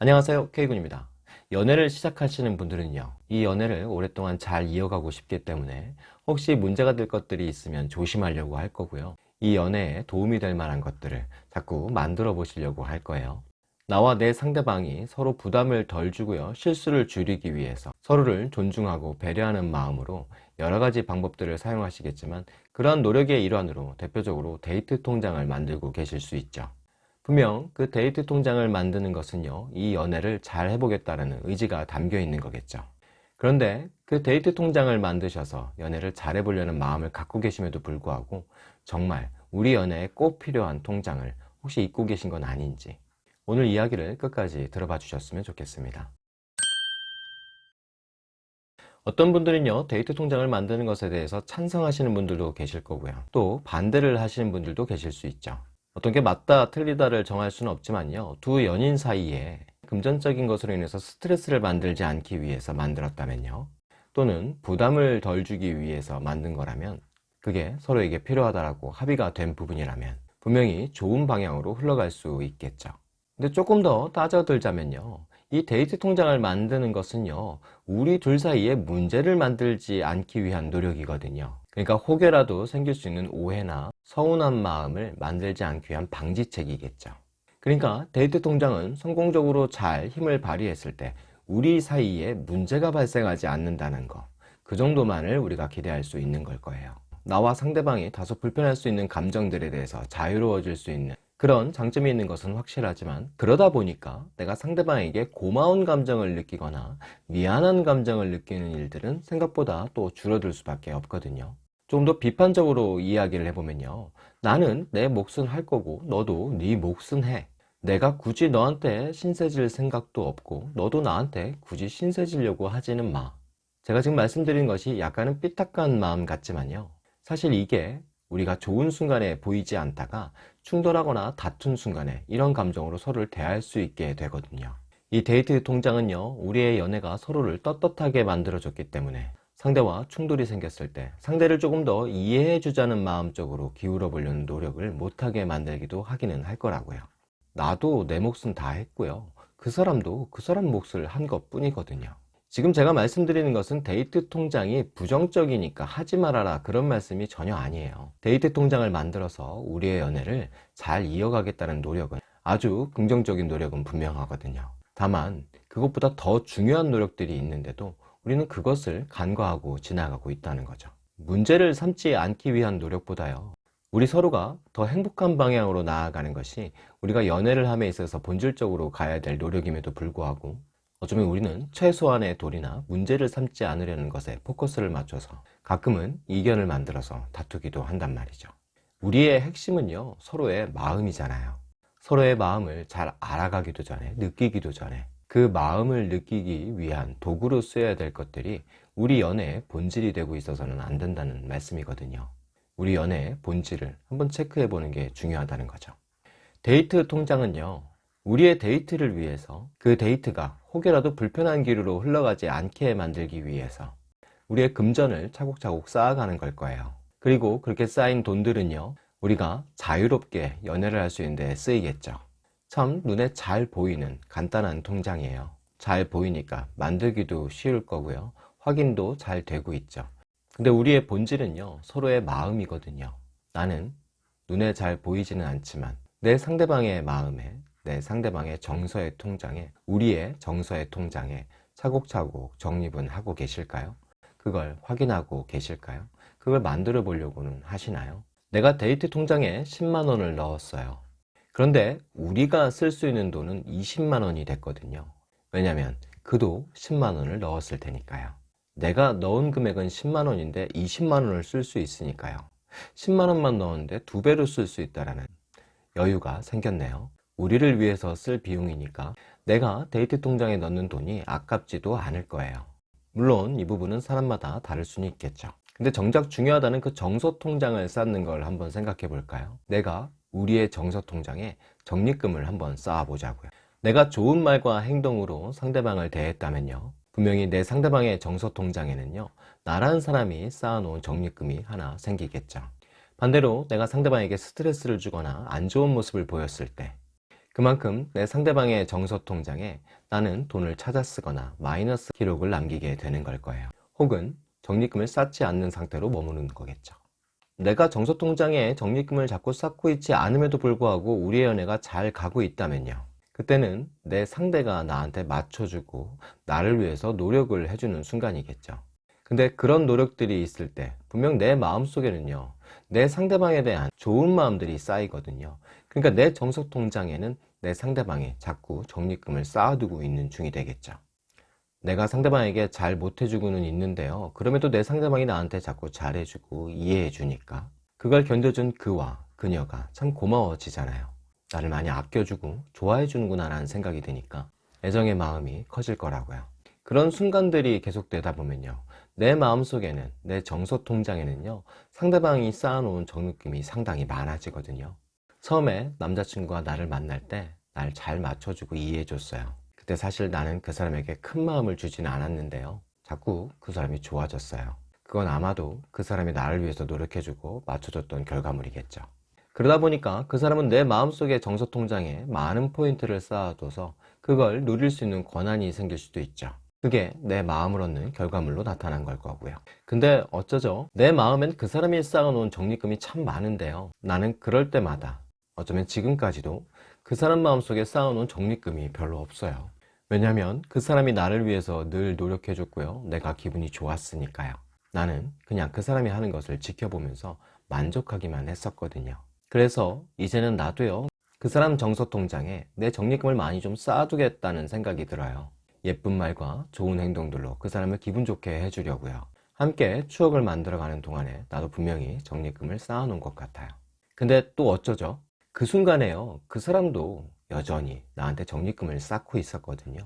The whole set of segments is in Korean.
안녕하세요 K군입니다. 연애를 시작하시는 분들은요 이 연애를 오랫동안 잘 이어가고 싶기 때문에 혹시 문제가 될 것들이 있으면 조심하려고 할 거고요. 이 연애에 도움이 될 만한 것들을 자꾸 만들어 보시려고 할 거예요. 나와 내 상대방이 서로 부담을 덜 주고요 실수를 줄이기 위해서 서로를 존중하고 배려하는 마음으로 여러 가지 방법들을 사용하시겠지만 그러한 노력의 일환으로 대표적으로 데이트 통장을 만들고 계실 수 있죠 분명 그 데이트 통장을 만드는 것은요 이 연애를 잘 해보겠다는 의지가 담겨 있는 거겠죠. 그런데 그 데이트 통장을 만드셔서 연애를 잘 해보려는 마음을 갖고 계심에도 불구하고 정말 우리 연애에 꼭 필요한 통장을 혹시 잊고 계신 건 아닌지 오늘 이야기를 끝까지 들어봐 주셨으면 좋겠습니다. 어떤 분들은요 데이트 통장을 만드는 것에 대해서 찬성하시는 분들도 계실 거고요. 또 반대를 하시는 분들도 계실 수 있죠 어떤 게 맞다 틀리다를 정할 수는 없지만요. 두 연인 사이에 금전적인 것으로 인해서 스트레스를 만들지 않기 위해서 만들었다면요. 또는 부담을 덜 주기 위해서 만든 거라면 그게 서로에게 필요하다고 합의가 된 부분이라면 분명히 좋은 방향으로 흘러갈 수 있겠죠. 근데 조금 더 따져들자면요 이 데이트 통장을 만드는 것은요 우리 둘 사이에 문제를 만들지 않기 위한 노력이거든요. 그러니까 혹여라도 생길 수 있는 오해나 서운한 마음을 만들지 않기 위한 방지책이겠죠. 그러니까 데이트 통장은 성공적으로 잘 힘을 발휘했을 때 우리 사이에 문제가 발생하지 않는다는 거그 정도만을 우리가 기대할 수 있는 걸 거예요. 나와 상대방이 다소 불편할 수 있는 감정들에 대해서 자유로워질 수 있는 그런 장점이 있는 것은 확실하지만 그러다 보니까 내가 상대방에게 고마운 감정을 느끼거나 미안한 감정을 느끼는 일들은 생각보다 또 줄어들 수밖에 없거든요. 좀 더 비판적으로 이야기를 해보면요. 나는 내 몫은 할 거고 너도 네 몫은 해. 내가 굳이 너한테 신세질 생각도 없고 너도 나한테 굳이 신세지려고 하지는 마. 제가 지금 말씀드린 것이 약간은 삐딱한 마음 같지만요. 사실 이게 우리가 좋은 순간에 보이지 않다가 충돌하거나 다툰 순간에 이런 감정으로 서로를 대할 수 있게 되거든요. 이 데이트 통장은요 우리의 연애가 서로를 떳떳하게 만들어 줬기 때문에 상대와 충돌이 생겼을 때 상대를 조금 더 이해해 주자는 마음적으로 기울어 보려는 노력을 못하게 만들기도 하기는 할 거라고요. 나도 내 몫은 다 했고요. 그 사람도 그 사람 몫을 한 것 뿐이거든요 지금 제가 말씀드리는 것은 데이트 통장이 부정적이니까 하지 말아라 그런 말씀이 전혀 아니에요. 데이트 통장을 만들어서 우리의 연애를 잘 이어가겠다는 노력은 아주 긍정적인 노력은 분명하거든요. 다만 그것보다 더 중요한 노력들이 있는데도 우리는 그것을 간과하고 지나가고 있다는 거죠. 문제를 삼지 않기 위한 노력보다요. 우리 서로가 더 행복한 방향으로 나아가는 것이 우리가 연애를 함에 있어서 본질적으로 가야 될 노력임에도 불구하고 어쩌면 우리는 최소한의 도리나 문제를 삼지 않으려는 것에 포커스를 맞춰서 가끔은 이견을 만들어서 다투기도 한단 말이죠. 우리의 핵심은요 서로의 마음이잖아요. 서로의 마음을 잘 알아가기도 전에 느끼기도 전에 그 마음을 느끼기 위한 도구로 쓰여야 될 것들이 우리 연애의 본질이 되고 있어서는 안 된다는 말씀이거든요. 우리 연애의 본질을 한번 체크해 보는 게 중요하다는 거죠. 데이트 통장은요 우리의 데이트를 위해서 그 데이트가 혹여라도 불편한 길로 흘러가지 않게 만들기 위해서 우리의 금전을 차곡차곡 쌓아가는 걸 거예요. 그리고 그렇게 쌓인 돈들은요 우리가 자유롭게 연애를 할 수 있는 데 쓰이겠죠. 참 눈에 잘 보이는 간단한 통장이에요. 잘 보이니까 만들기도 쉬울 거고요. 확인도 잘 되고 있죠. 근데 우리의 본질은요 서로의 마음이거든요. 나는 눈에 잘 보이지는 않지만 내 상대방의 마음에 내 상대방의 정서의 통장에 우리의 정서의 통장에 차곡차곡 적립은 하고 계실까요? 그걸 확인하고 계실까요? 그걸 만들어 보려고는 하시나요? 내가 데이트 통장에 10만원을 넣었어요 그런데 우리가 쓸 수 있는 돈은 20만원이 됐거든요 왜냐면 그도 10만원을 넣었을 테니까요 내가 넣은 금액은 10만원인데 20만원을 쓸 수 있으니까요 10만원만 넣었는데 두 배로 쓸 수 있다는 여유가 생겼네요 우리를 위해서 쓸 비용이니까 내가 데이트 통장에 넣는 돈이 아깝지도 않을 거예요. 물론 이 부분은 사람마다 다를 수는 있겠죠. 근데 정작 중요하다는 그 정서 통장을 쌓는 걸 한번 생각해 볼까요? 내가 우리의 정서 통장에 적립금을 한번 쌓아 보자고요. 내가 좋은 말과 행동으로 상대방을 대했다면요. 분명히 내 상대방의 정서 통장에는요. 나라는 사람이 쌓아놓은 적립금이 하나 생기겠죠. 반대로 내가 상대방에게 스트레스를 주거나 안 좋은 모습을 보였을 때 그만큼 내 상대방의 정서 통장에 나는 돈을 찾아 쓰거나 마이너스 기록을 남기게 되는 걸 거예요. 혹은 적립금을 쌓지 않는 상태로 머무는 거겠죠. 내가 정서 통장에 적립금을 자꾸 쌓고 있지 않음에도 불구하고 우리의 연애가 잘 가고 있다면요. 그때는 내 상대가 나한테 맞춰주고 나를 위해서 노력을 해주는 순간이겠죠. 근데 그런 노력들이 있을 때 분명 내 마음속에는요. 내 상대방에 대한 좋은 마음들이 쌓이거든요. 그러니까 내 정서 통장에는 내 상대방이 자꾸 적립금을 쌓아두고 있는 중이 되겠죠. 내가 상대방에게 잘 못해주고는 있는데요. 그럼에도 내 상대방이 나한테 자꾸 잘해주고 이해해주니까 그걸 견뎌준 그와 그녀가 참 고마워지잖아요. 나를 많이 아껴주고 좋아해주는구나 라는 생각이 드니까 애정의 마음이 커질 거라고요. 그런 순간들이 계속되다 보면요. 내 마음속에는 내 정서 통장에는요. 상대방이 쌓아놓은 적립금이 상당히 많아지거든요. 처음에 남자친구가 나를 만날 때 날 잘 맞춰주고 이해해줬어요. 그때 사실 나는 그 사람에게 큰 마음을 주지는 않았는데요. 자꾸 그 사람이 좋아졌어요. 그건 아마도 그 사람이 나를 위해서 노력해주고 맞춰줬던 결과물이겠죠. 그러다 보니까 그 사람은 내 마음속의 정서 통장에 많은 포인트를 쌓아둬서 그걸 누릴 수 있는 권한이 생길 수도 있죠. 그게 내 마음을 얻는 결과물로 나타난 걸 거고요. 근데 어쩌죠? 내 마음엔 그 사람이 쌓아놓은 적립금이 참 많은데요. 나는 그럴 때마다 어쩌면 지금까지도 그 사람 마음속에 쌓아놓은 적립금이 별로 없어요. 왜냐면 그 사람이 나를 위해서 늘 노력해줬고요. 내가 기분이 좋았으니까요. 나는 그냥 그 사람이 하는 것을 지켜보면서 만족하기만 했었거든요. 그래서 이제는 나도요. 그 사람 정서 통장에 내 적립금을 많이 좀 쌓아두겠다는 생각이 들어요. 예쁜 말과 좋은 행동들로 그 사람을 기분 좋게 해주려고요. 함께 추억을 만들어가는 동안에 나도 분명히 적립금을 쌓아놓은 것 같아요. 근데 또 어쩌죠? 그 순간에요. 그 사람도 여전히 나한테 적립금을 쌓고 있었거든요.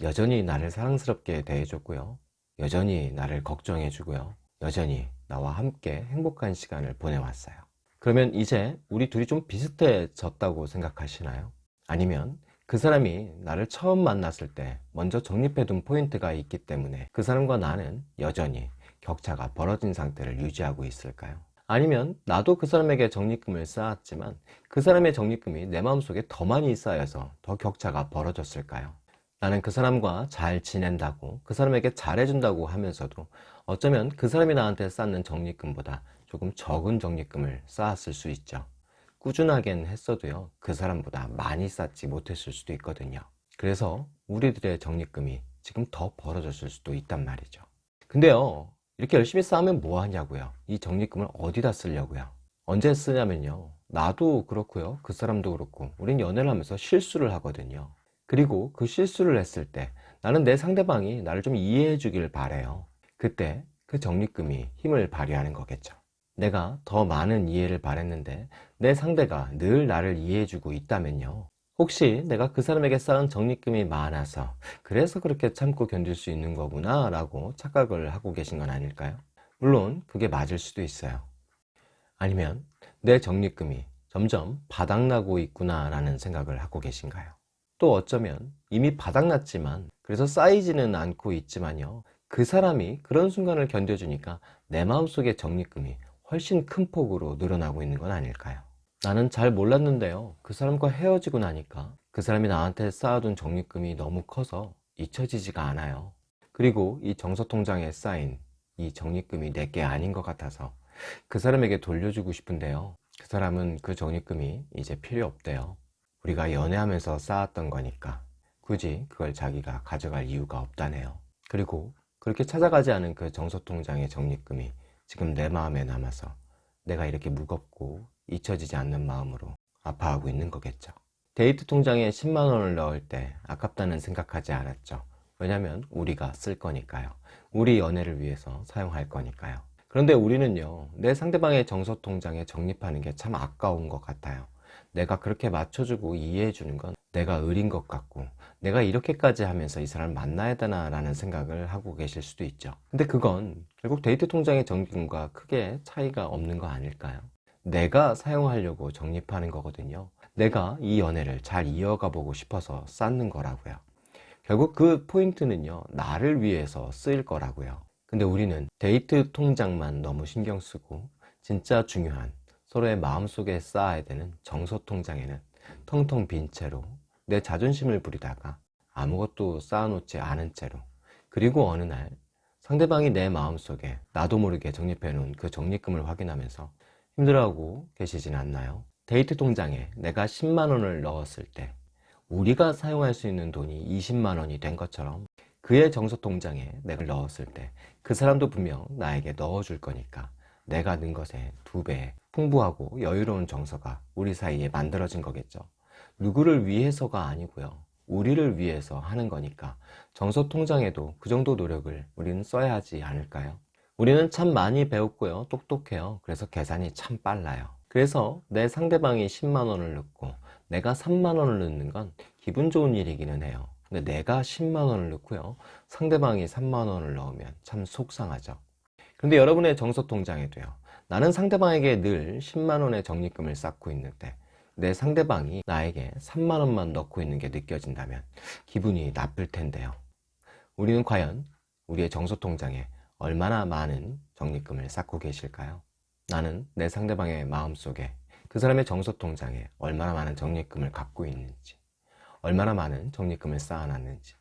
여전히 나를 사랑스럽게 대해줬고요. 여전히 나를 걱정해주고요. 여전히 나와 함께 행복한 시간을 보내왔어요. 그러면 이제 우리 둘이 좀 비슷해졌다고 생각하시나요? 아니면 그 사람이 나를 처음 만났을 때 먼저 적립해둔 포인트가 있기 때문에 그 사람과 나는 여전히 격차가 벌어진 상태를 유지하고 있을까요? 아니면 나도 그 사람에게 적립금을 쌓았지만 그 사람의 적립금이 내 마음속에 더 많이 쌓여서 더 격차가 벌어졌을까요? 나는 그 사람과 잘 지낸다고 그 사람에게 잘해준다고 하면서도 어쩌면 그 사람이 나한테 쌓는 적립금보다 조금 적은 적립금을 쌓았을 수 있죠. 꾸준하게는 했어도요 그 사람보다 많이 쌓지 못했을 수도 있거든요. 그래서 우리들의 적립금이 지금 더 벌어졌을 수도 있단 말이죠. 근데요 이렇게 열심히 쌓으면 뭐 하냐고요? 이 적립금을 어디다 쓰려고요? 언제 쓰냐면요. 나도 그렇고요. 그 사람도 그렇고. 우린 연애를 하면서 실수를 하거든요. 그리고 그 실수를 했을 때 나는 내 상대방이 나를 좀 이해해 주길 바래요. 그때 그 적립금이 힘을 발휘하는 거겠죠. 내가 더 많은 이해를 바랬는데 내 상대가 늘 나를 이해해 주고 있다면요 혹시 내가 그 사람에게 쌓은 적립금이 많아서 그래서 그렇게 참고 견딜 수 있는 거구나 라고 착각을 하고 계신 건 아닐까요? 물론 그게 맞을 수도 있어요. 아니면 내 적립금이 점점 바닥나고 있구나 라는 생각을 하고 계신가요? 또 어쩌면 이미 바닥났지만 그래서 쌓이지는 않고 있지만요. 그 사람이 그런 순간을 견뎌주니까 내 마음속의 적립금이 훨씬 큰 폭으로 늘어나고 있는 건 아닐까요? 나는 잘 몰랐는데요. 그 사람과 헤어지고 나니까 그 사람이 나한테 쌓아둔 적립금이 너무 커서 잊혀지지가 않아요. 그리고 이 정서통장에 쌓인 이 적립금이 내게 아닌 것 같아서 그 사람에게 돌려주고 싶은데요. 그 사람은 그 적립금이 이제 필요 없대요. 우리가 연애하면서 쌓았던 거니까 굳이 그걸 자기가 가져갈 이유가 없다네요. 그리고 그렇게 찾아가지 않은 그 정서통장의 적립금이 지금 내 마음에 남아서 내가 이렇게 무겁고 잊혀지지 않는 마음으로 아파하고 있는 거겠죠. 데이트 통장에 10만 원을 넣을 때 아깝다는 생각하지 않았죠. 왜냐면 우리가 쓸 거니까요. 우리 연애를 위해서 사용할 거니까요. 그런데 우리는요, 내 상대방의 정서 통장에 적립하는 게 참 아까운 것 같아요. 내가 그렇게 맞춰주고 이해해 주는 건 내가 의린 것 같고 내가 이렇게까지 하면서 이 사람을 만나야 되나 라는 생각을 하고 계실 수도 있죠. 근데 그건 결국 데이트 통장의 적립금과 크게 차이가 없는 거 아닐까요? 내가 사용하려고 적립하는 거거든요. 내가 이 연애를 잘 이어가 보고 싶어서 쌓는 거라고요. 결국 그 포인트는요, 나를 위해서 쓰일 거라고요. 근데 우리는 데이트 통장만 너무 신경 쓰고 진짜 중요한 서로의 마음속에 쌓아야 되는 정서 통장에는 텅텅 빈 채로 내 자존심을 부리다가 아무것도 쌓아놓지 않은 채로 그리고 어느 날 상대방이 내 마음속에 나도 모르게 적립해 놓은 그 적립금을 확인하면서 힘들어하고 계시진 않나요? 데이트 통장에 내가 10만 원을 넣었을 때 우리가 사용할 수 있는 돈이 20만 원이 된 것처럼 그의 정서 통장에 내가 넣었을 때 그 사람도 분명 나에게 넣어줄 거니까 내가 넣은 것에 두배 풍부하고 여유로운 정서가 우리 사이에 만들어진 거겠죠. 누구를 위해서가 아니고요. 우리를 위해서 하는 거니까 정서 통장에도 그 정도 노력을 우리는 써야 하지 않을까요? 우리는 참 많이 배웠고요. 똑똑해요. 그래서 계산이 참 빨라요. 그래서 내 상대방이 10만 원을 넣고 내가 3만 원을 넣는 건 기분 좋은 일이기는 해요. 근데 내가 10만 원을 넣고요. 상대방이 3만 원을 넣으면 참 속상하죠. 근데 여러분의 정서 통장에도요. 나는 상대방에게 늘 10만 원의 적립금을 쌓고 있는데 내 상대방이 나에게 3만 원만 넣고 있는 게 느껴진다면 기분이 나쁠 텐데요. 우리는 과연 우리의 정서 통장에 얼마나 많은 적립금을 쌓고 계실까요? 나는 내 상대방의 마음속에 그 사람의 정서 통장에 얼마나 많은 적립금을 갖고 있는지, 얼마나 많은 적립금을 쌓아놨는지,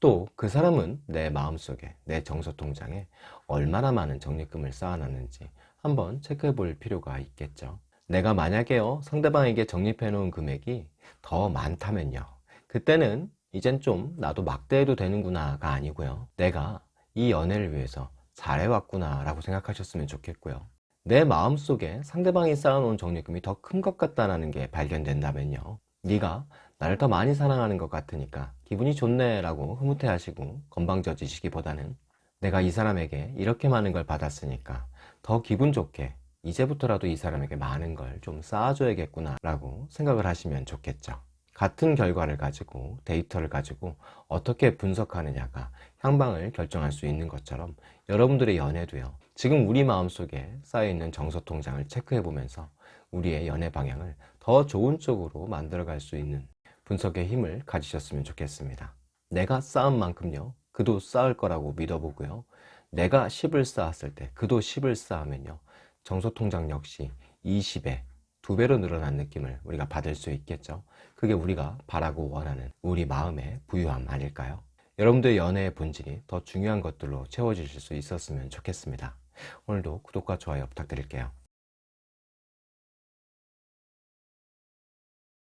또 그 사람은 내 마음속에 내 정서 통장에 얼마나 많은 적립금을 쌓아놨는지 한번 체크해 볼 필요가 있겠죠. 내가 만약에요 상대방에게 적립해 놓은 금액이 더 많다면요. 그때는 이젠 좀 나도 막대해도 되는구나 가 아니고요. 내가 이 연애를 위해서 잘해왔구나 라고 생각하셨으면 좋겠고요. 내 마음속에 상대방이 쌓아놓은 적립금이 더 큰 것 같다는 게 발견된다면요. 네가 나를 더 많이 사랑하는 것 같으니까 기분이 좋네 라고 흐뭇해 하시고 건방져지시기보다는 내가 이 사람에게 이렇게 많은 걸 받았으니까 더 기분 좋게 이제부터라도 이 사람에게 많은 걸 좀 쌓아줘야겠구나 라고 생각을 하시면 좋겠죠. 같은 결과를 가지고 데이터를 가지고 어떻게 분석하느냐가 향방을 결정할 수 있는 것처럼 여러분들의 연애도요. 지금 우리 마음속에 쌓여있는 정서 통장을 체크해 보면서 우리의 연애 방향을 더 좋은 쪽으로 만들어 갈 수 있는 분석의 힘을 가지셨으면 좋겠습니다. 내가 쌓은 만큼요 그도 쌓을 거라고 믿어보고요 내가 10을 쌓았을 때 그도 10을 쌓으면요 정서통장 역시 20배, 두 배로 늘어난 느낌을 우리가 받을 수 있겠죠. 그게 우리가 바라고 원하는 우리 마음의 부유함 아닐까요? 여러분들의 연애의 본질이 더 중요한 것들로 채워지실 수 있었으면 좋겠습니다. 오늘도 구독과 좋아요 부탁드릴게요.